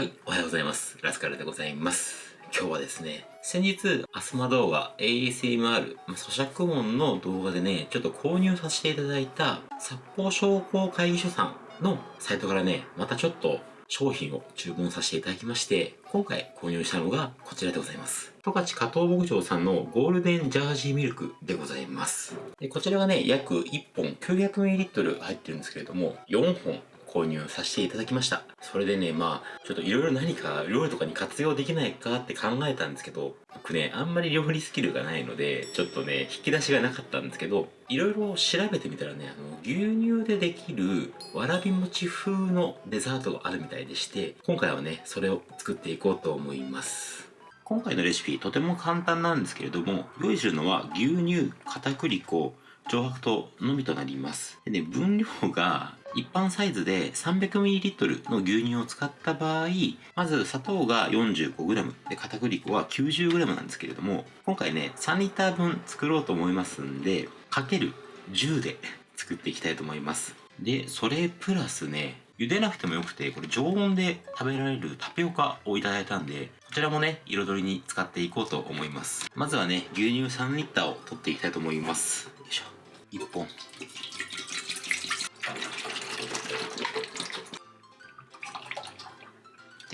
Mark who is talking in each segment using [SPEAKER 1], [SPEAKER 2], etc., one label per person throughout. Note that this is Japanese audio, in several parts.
[SPEAKER 1] はい、おはようございます。ラスカルでございます。今日はですね、先日、アスマ動画 ASMR、まあ咀嚼音の動画でね、ちょっと購入させていただいた、札幌商工会議所さんのサイトからね、またちょっと商品を注文させていただきまして、今回購入したのがこちらでございます。十勝加藤牧場さんのゴールデンジャージーミルクでございます。でこちらがね、約1本 900ml 入ってるんですけれども、4本購入させていただきました。それでね、まあ、ちょっといろいろ何か料理とかに活用できないかって考えたんですけど、僕ね、あんまり料理スキルがないので、ちょっとね、引き出しがなかったんですけど、いろいろ調べてみたらね、あの、牛乳でできるわらび餅風のデザートがあるみたいでして、今回はね、それを作っていこうと思います。今回のレシピ、とても簡単なんですけれども、用意するのは牛乳、片栗粉、上白糖のみとなります。でね、分量が一般サイズで 300ml の牛乳を使った場合、まず砂糖が 45g で片栗粉は 90g なんですけれども、今回ね、3リッター分作ろうと思いますんで、かける10で作っていきたいと思います。で、それプラスね、茹でなくてもよくて、これ常温で食べられるタピオカをいただいたんで、こちらもね、彩りに使っていこうと思います。まずはね、牛乳3リッターを取っていきたいと思います。よいしょ。1本。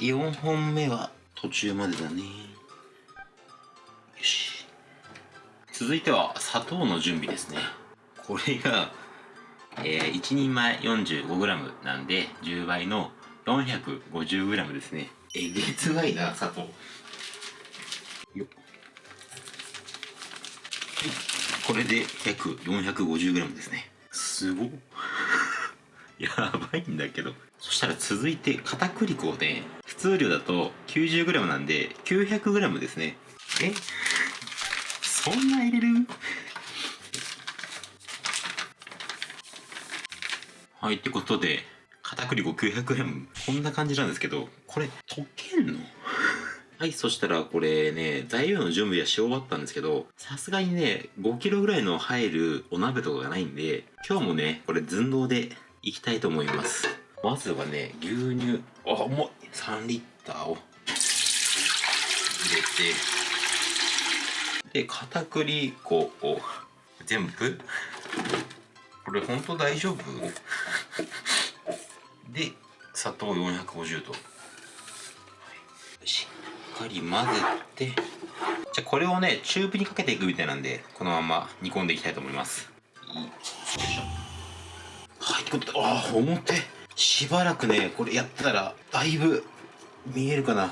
[SPEAKER 1] 4本目は途中までだね。よし。続いては砂糖の準備ですね。これが、えー、1人前 45g なんで10倍の 450g ですね。えげつないな、砂糖。よっ。これで約 450g ですね。すごっ。やばいんだけど。そしたら続いて片栗粉で、通量だと 90g なんで 900g ですね。え？そんな入れる？はい、ってことで、片栗粉 900g。こんな感じなんですけど、これ溶けんの？はい、そしたらこれね、材料の準備はし終わったんですけど、さすがにね、5キロぐらいの入るお鍋とかがないんで、今日もね、これ寸胴でいきたいと思います。まずはね、牛乳、あ、重い !3 リッターを入れて、で、片栗粉を全部、これ本当大丈夫？で、砂糖450度。しっかり混ぜて、じゃあこれをね、中火にかけていくみたいなんで、このまま煮込んでいきたいと思います。よいしょ。はい、ってことで、ああ、表。しばらくね、これやったら、だいぶ見えるかな。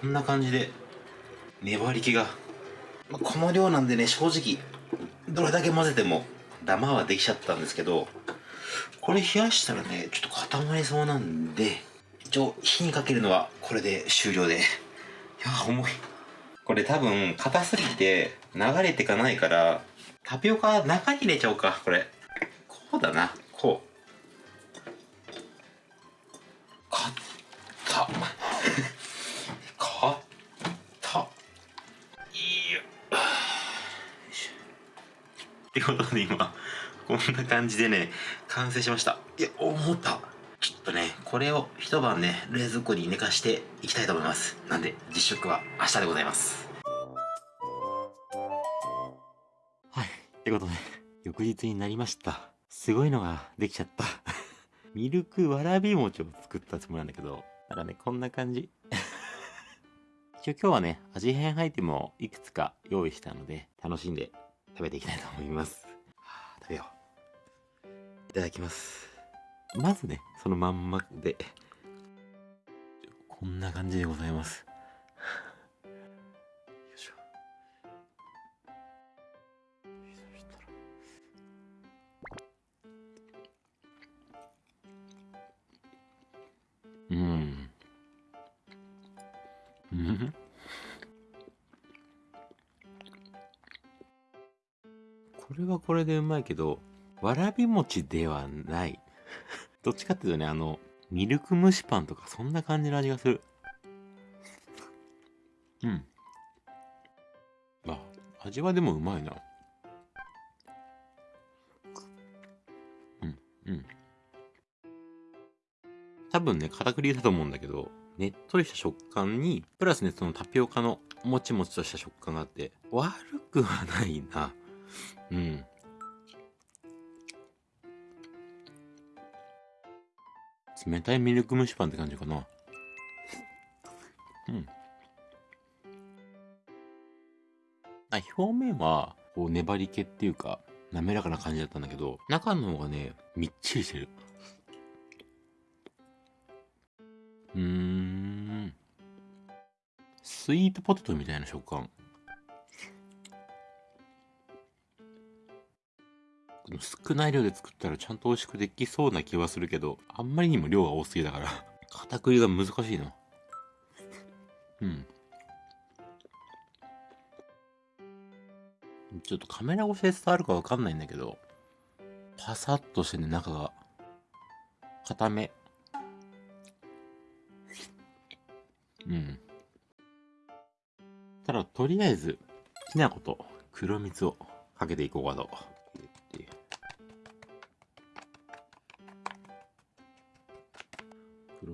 [SPEAKER 1] こんな感じで、粘り気が。まあこの量なんでね、正直、どれだけ混ぜても、ダマはできちゃったんですけど、これ冷やしたらね、ちょっと固まりそうなんで、一応火にかけるのはこれで終了で。いや、重い。これ多分、硬すぎて流れてかないから、タピオカ中に入れちゃおうか、これ。こうだな、ってことで今、こんな感じでね、完成しました。いや、思った。ちょっとね、これを一晩ね、冷蔵庫に寝かしていきたいと思います。なんで、実食は明日でございます。はい。ってことで、翌日になりました。すごいのができちゃった。ミルクわらび餅を作ったつもりなんだけど、ただね、こんな感じ。一応今日はね、味変アイテムをいくつか用意したので、楽しんで食べていきたいと思います。はあ、食べよう。いただきます。まずね、そのまんまで、こんな感じでございます。よいしょ。そしたらうん。うん。れはこれでうまいけど、わらび餅ではない。どっちかっていうとね、あの、ミルク蒸しパンとかそんな感じの味がする。うん。あ、味はでもうまいな。うん、うん。多分ね、片栗だと思うんだけど、ねっとりした食感に、プラスね、そのタピオカのもちもちとした食感があって、悪くはないな。うん。冷たいミルク蒸しパンって感じかな。うん。あ、表面は、こう、粘り気っていうか、滑らかな感じだったんだけど、中の方がね、みっちりしてる。うーん。スイートポテトみたいな食感。少ない量で作ったらちゃんと美味しくできそうな気はするけど、あんまりにも量が多すぎだから、片栗が難しいな。うん。ちょっとカメラ越しで伝わるかわかんないんだけど、パサッとしてね、中が。固め。うん。ただ、とりあえず、きな粉と黒蜜をかけていこうかと。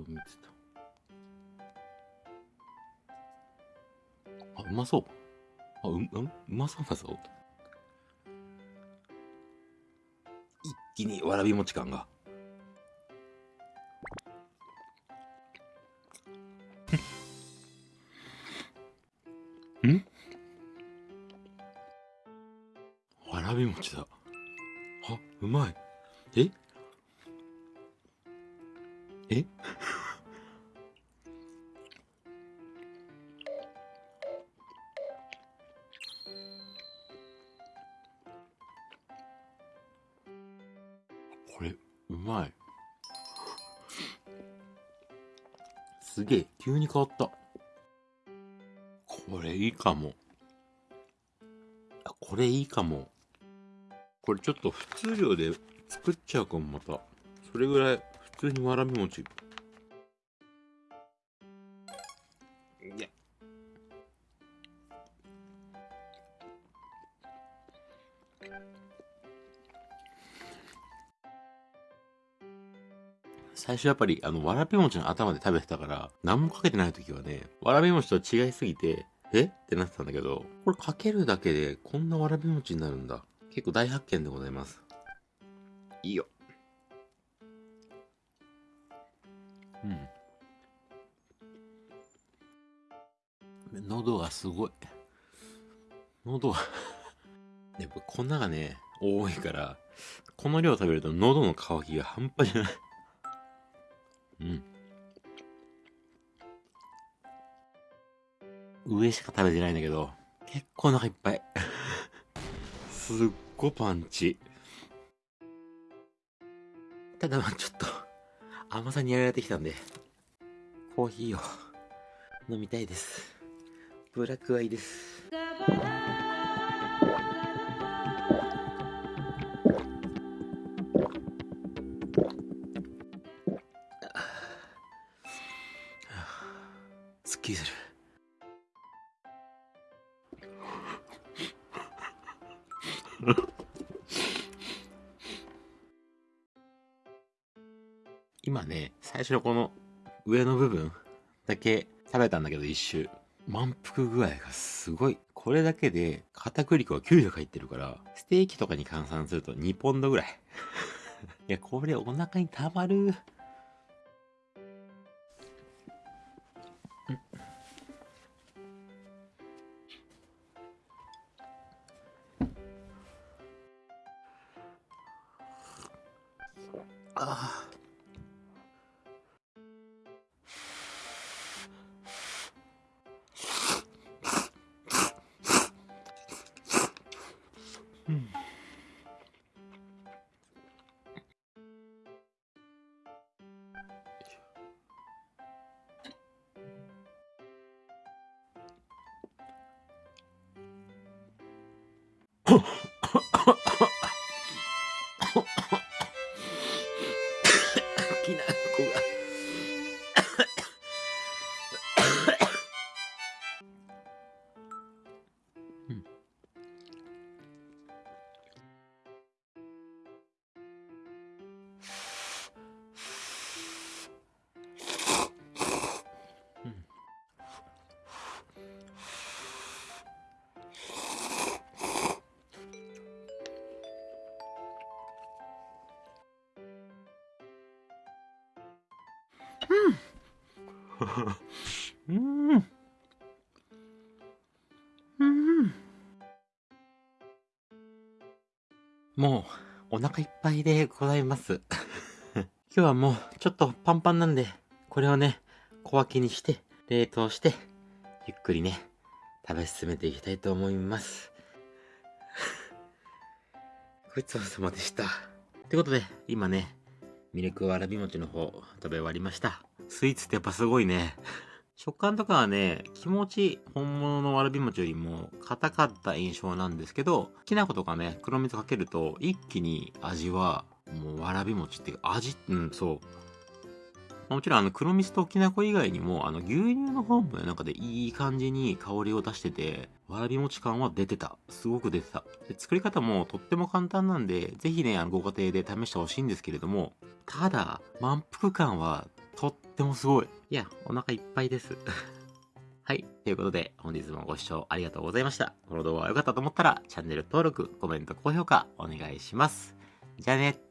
[SPEAKER 1] 黒蜜と。あ、うまそう。あ、う、うん？うまそうだぞ。一気にわらび餅感が。ん？わらび餅だ。あ、うまい。え？え？すげえ、急に変わった。これいいかも。これいいかも。これちょっと普通量で作っちゃうかも、また。それぐらい普通にわらび餅。いや。最初やっぱり、あの、わらび餅の頭で食べてたから、何もかけてない時はね、わらび餅と違いすぎて、え？ってなってたんだけど、これかけるだけでこんなわらび餅になるんだ。結構大発見でございます。いいよ。うん。喉がすごい。喉がやっぱ粉がね、多いから、この量食べると喉の渇きが半端じゃないうん。上しか食べてないんだけど、結構お腹いっぱい。すっごパンチ。ただまあちょっと、甘さにやられてきたんで、コーヒーを飲みたいです。ブラックアイです。すっきりする。今ね、最初のこの上の部分だけ食べたんだけど一周。満腹具合がすごい。これだけで片栗粉が900入ってるから、ステーキとかに換算すると2ポンドぐらい。いや、これお腹にたまる。 아. 음. うん。うん。もう、お腹いっぱいでございます。今日はもう、ちょっとパンパンなんで、これをね、小分けにして、冷凍して、ゆっくりね、食べ進めていきたいと思います。ごちそうさまでした。ってことで、今ね、ミルクわらび餅の方食べ終わりました。スイーツってやっぱすごいね。食感とかはね、気持ち本物のわらび餅よりも硬かった印象なんですけど、きな粉とかね、黒蜜かけると一気に味はもうわらび餅っていうか味、うん、そう。もちろんあの黒蜜ときな粉以外にもあの牛乳の方もねなんかでいい感じに香りを出しててわらび餅感は出てたすごく出てたで作り方もとっても簡単なんでぜひねあのご家庭で試してほしいんですけれどもただ満腹感はとってもすごいいやお腹いっぱいです はい。ということで、本日もご視聴ありがとうございました。この動画が良かったと思ったら、チャンネル登録、コメント、高評価、お願いします。じゃあね。